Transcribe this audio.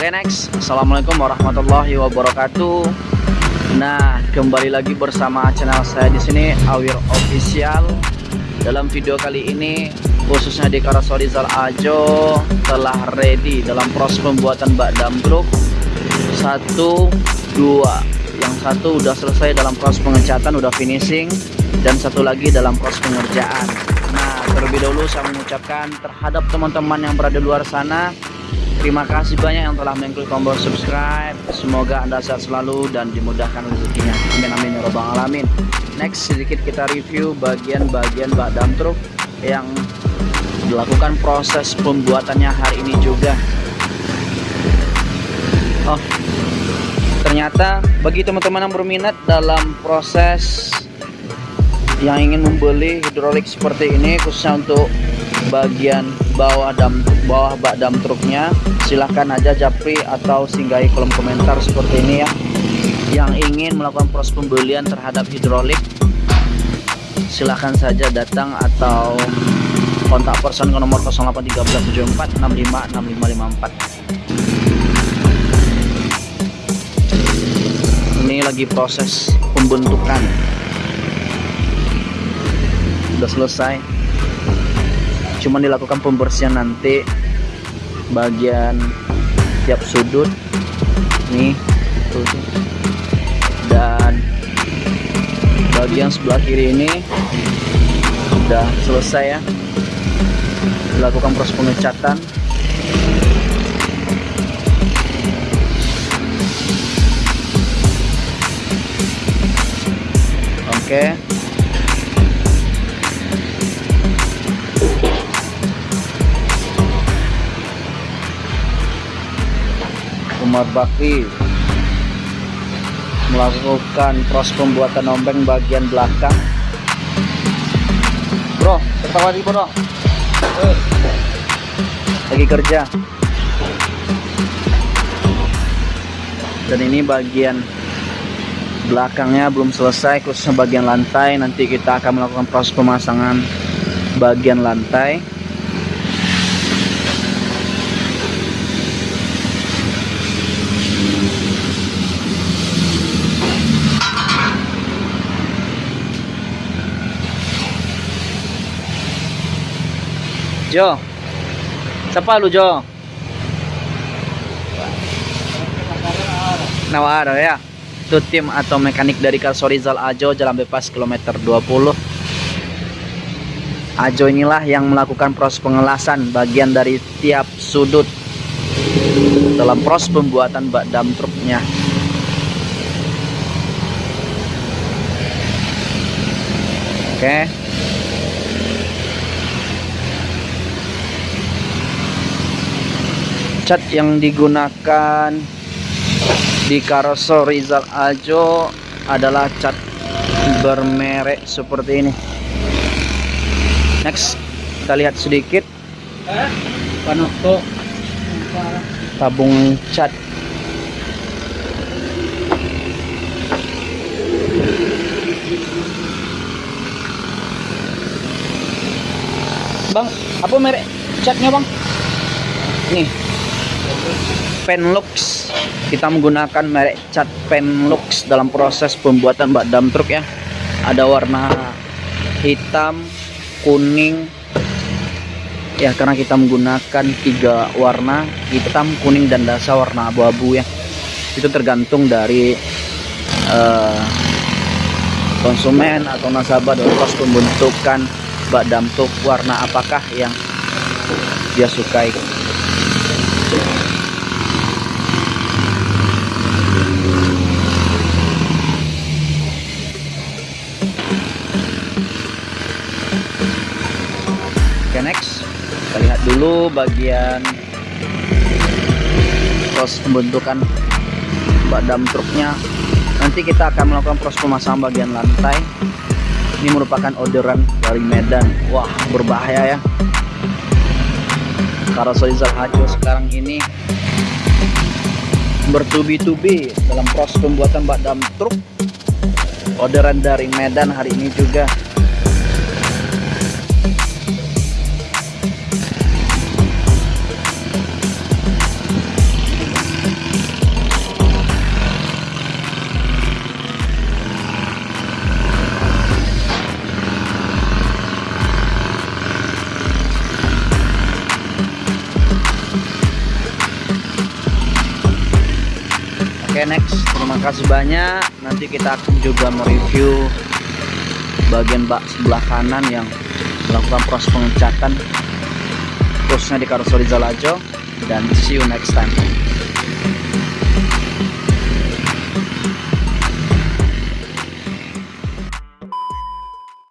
next. Assalamualaikum warahmatullahi wabarakatuh. Nah kembali lagi bersama channel saya di sini Awir Official. Dalam video kali ini khususnya di Karasorizal Ajo telah ready dalam proses pembuatan bak dam truk. Satu dua. Yang satu udah selesai dalam proses pengecatan udah finishing. Dan satu lagi dalam proses pengerjaan. Nah terlebih dahulu saya mengucapkan terhadap teman-teman yang berada di luar sana Terima kasih banyak yang telah mengklik tombol subscribe. Semoga Anda sehat selalu dan dimudahkan rezekinya. Amin amin ya robbal alamin. Next sedikit kita review bagian-bagian bak dam truk yang dilakukan proses pembuatannya hari ini juga. Oh, ternyata bagi teman-teman yang berminat dalam proses yang ingin membeli hidrolik seperti ini khususnya untuk bagian bawah dam bawah bak dam truknya silahkan aja japri atau singgahi kolom komentar seperti ini ya. Yang ingin melakukan proses pembelian terhadap hidrolik silahkan saja datang atau kontak person ke nomor 0813456554 ini lagi proses pembentukan. Sudah selesai cuma dilakukan pembersihan nanti bagian tiap sudut nih tuh, dan bagian sebelah kiri ini sudah selesai ya dilakukan proses pengecatan oke okay. Umar Bakri melakukan proses pembuatan ombeng bagian belakang. Bro ketawa lagi bro. Lagi kerja. Dan ini bagian belakangnya belum selesai khususnya bagian lantai. Nanti kita akan melakukan proses pemasangan bagian lantai Jo. Siapa lu Jo? Nawar ya. Itu tim atau mekanik dari Karsorizal Ajo Jalan Bebas kilometer 20. Ajo inilah yang melakukan proses pengelasan bagian dari tiap sudut dalam proses pembuatan bak dam truknya. Oke. Okay. Cat yang digunakan di Karoso Rizal Ajo adalah cat bermerek seperti ini. Next kita lihat sedikit. Tabung cat. Bang, apa merek catnya bang? Nih, Penlux kita menggunakan merek cat Penlux dalam proses pembuatan bak dam truk ya. Ada warna hitam kuning. Ya karena kita menggunakan tiga warna hitam kuning dan dasar warna abu-abu ya. Itu tergantung dari uh, konsumen atau nasabah dalam proses pembentukan bak dam truk warna apakah yang dia sukai dulu bagian proses pembentukan badam truknya. Nanti kita akan melakukan proses pemasangan bagian lantai. Ini merupakan orderan dari Medan. Wah berbahaya ya. Karena Soizal Hajo sekarang ini bertubi-tubi dalam proses pembuatan badam truk. Orderan dari Medan hari ini juga oke okay, next. Terima kasih banyak. Nanti kita akan juga mereview bagian bak sebelah kanan yang melakukan proses pengecatan khususnya di karoseri Zalajo. Dan see you next time.